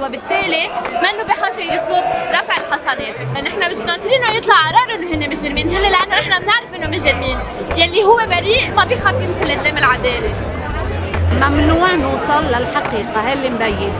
وبالتالي منه بحاجه يطلب رفع الحصانات، نحن مش ناطرينه يطلع قرار إنه هن مجرمين، هن لأنه نحن بنعرف إنه مجرمين، يلي هو بريء ما بيخاف يمثل قدام العداله. ممنوع نوصل للحقيقة هاللي مبين.